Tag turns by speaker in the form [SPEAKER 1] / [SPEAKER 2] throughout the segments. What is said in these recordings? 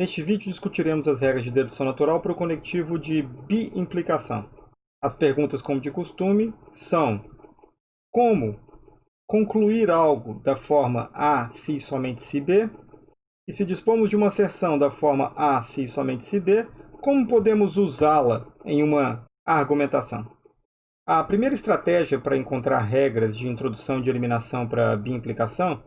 [SPEAKER 1] Neste vídeo discutiremos as regras de dedução natural para o conectivo de biimplicação. As perguntas, como de costume, são como concluir algo da forma A se somente se B, e se dispomos de uma asserção da forma A se somente se B, como podemos usá-la em uma argumentação? A primeira estratégia para encontrar regras de introdução de eliminação para biimplicação,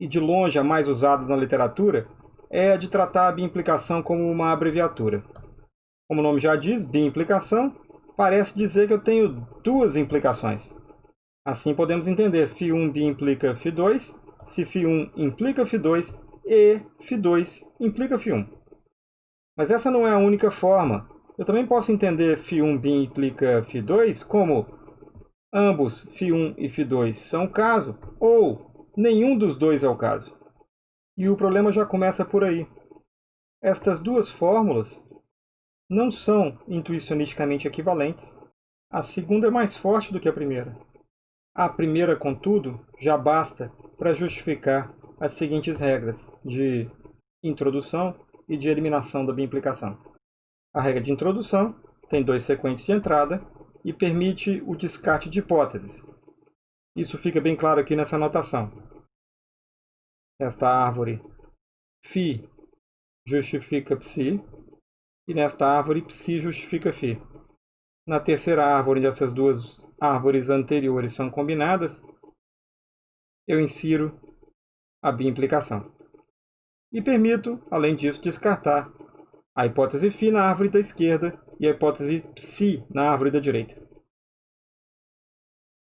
[SPEAKER 1] e de longe a mais usada na literatura, é a de tratar a biimplicação como uma abreviatura. Como o nome já diz, biimplicação parece dizer que eu tenho duas implicações. Assim podemos entender φ1 implica φ2, se φ1 implica φ2 e φ2 implica φ1. Mas essa não é a única forma. Eu também posso entender φ1 implica φ2 como ambos φ1 e φ2 são o caso, ou nenhum dos dois é o caso. E o problema já começa por aí. Estas duas fórmulas não são intuicionisticamente equivalentes. A segunda é mais forte do que a primeira. A primeira, contudo, já basta para justificar as seguintes regras de introdução e de eliminação da biimplicação. A regra de introdução tem dois sequentes de entrada e permite o descarte de hipóteses. Isso fica bem claro aqui nessa anotação. Nesta árvore, φ justifica psi, e nesta árvore, psi justifica φ. Na terceira árvore, onde essas duas árvores anteriores são combinadas, eu insiro a biimplicação. E permito, além disso, descartar a hipótese φ na árvore da esquerda e a hipótese psi na árvore da direita.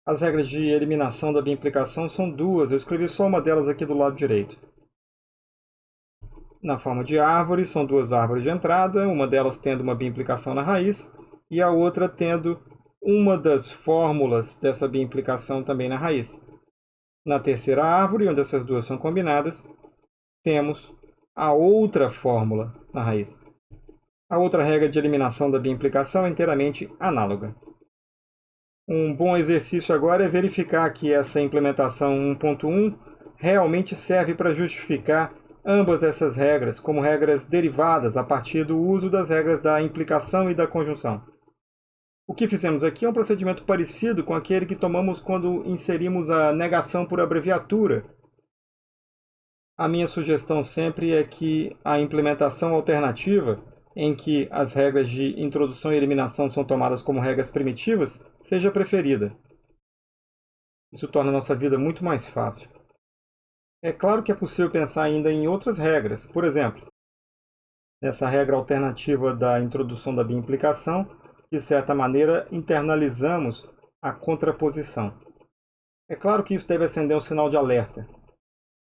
[SPEAKER 1] As regras de eliminação da biimplicação são duas, eu escrevi só uma delas aqui do lado direito. Na forma de árvore, são duas árvores de entrada, uma delas tendo uma biimplicação na raiz e a outra tendo uma das fórmulas dessa biimplicação também na raiz. Na terceira árvore, onde essas duas são combinadas, temos a outra fórmula na raiz. A outra regra de eliminação da biimplicação é inteiramente análoga. Um bom exercício agora é verificar que essa implementação 1.1 realmente serve para justificar ambas essas regras como regras derivadas a partir do uso das regras da implicação e da conjunção. O que fizemos aqui é um procedimento parecido com aquele que tomamos quando inserimos a negação por abreviatura. A minha sugestão sempre é que a implementação alternativa, em que as regras de introdução e eliminação são tomadas como regras primitivas, seja preferida. Isso torna nossa vida muito mais fácil. É claro que é possível pensar ainda em outras regras. Por exemplo, nessa regra alternativa da introdução da biimplicação, de certa maneira, internalizamos a contraposição. É claro que isso deve acender um sinal de alerta.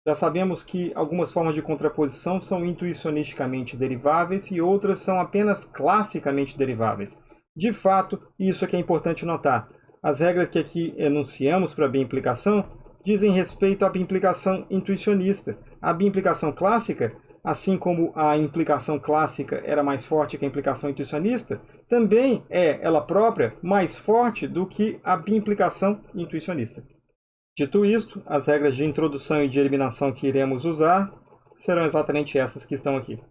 [SPEAKER 1] Já sabemos que algumas formas de contraposição são intuicionisticamente deriváveis e outras são apenas classicamente deriváveis. De fato, isso é que é importante notar. As regras que aqui enunciamos para a biimplicação dizem respeito à biimplicação intuicionista. A biimplicação clássica, assim como a implicação clássica era mais forte que a implicação intuicionista, também é, ela própria, mais forte do que a biimplicação intuicionista. Dito isto, as regras de introdução e de eliminação que iremos usar serão exatamente essas que estão aqui.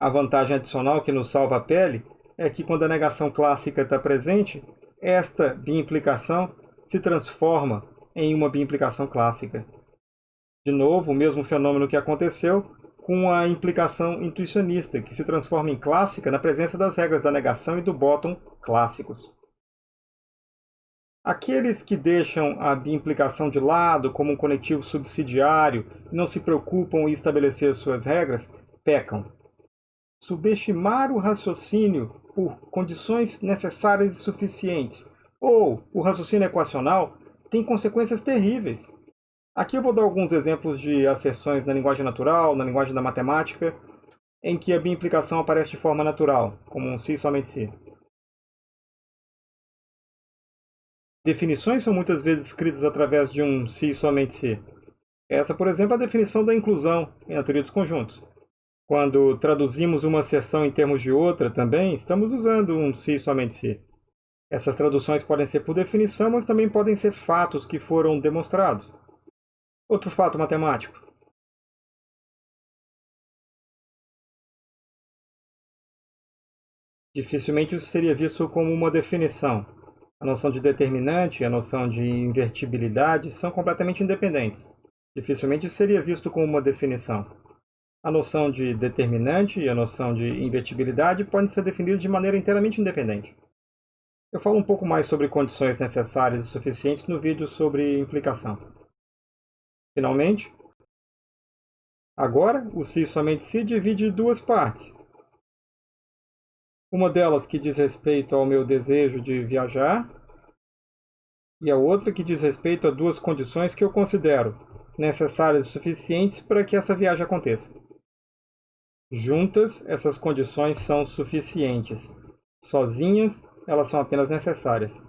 [SPEAKER 1] A vantagem adicional que nos salva a pele é que quando a negação clássica está presente, esta biimplicação se transforma em uma biimplicação clássica. De novo, o mesmo fenômeno que aconteceu com a implicação intuicionista, que se transforma em clássica na presença das regras da negação e do bottom clássicos. Aqueles que deixam a biimplicação de lado como um conectivo subsidiário e não se preocupam em estabelecer suas regras, pecam. Subestimar o raciocínio por condições necessárias e suficientes, ou o raciocínio equacional, tem consequências terríveis. Aqui eu vou dar alguns exemplos de asserções na linguagem natural, na linguagem da matemática, em que a biimplicação aparece de forma natural, como um se somente se. Definições são muitas vezes escritas através de um se somente se. Essa, por exemplo, é a definição da inclusão na teoria dos conjuntos. Quando traduzimos uma seção em termos de outra também, estamos usando um si somente si. Essas traduções podem ser por definição, mas também podem ser fatos que foram demonstrados. Outro fato matemático. Dificilmente isso seria visto como uma definição. A noção de determinante e a noção de invertibilidade são completamente independentes. Dificilmente isso seria visto como uma definição. A noção de determinante e a noção de invertibilidade podem ser definidas de maneira inteiramente independente. Eu falo um pouco mais sobre condições necessárias e suficientes no vídeo sobre implicação. Finalmente, agora o se somente se divide em duas partes. Uma delas que diz respeito ao meu desejo de viajar e a outra que diz respeito a duas condições que eu considero necessárias e suficientes para que essa viagem aconteça. Juntas, essas condições são suficientes. Sozinhas, elas são apenas necessárias.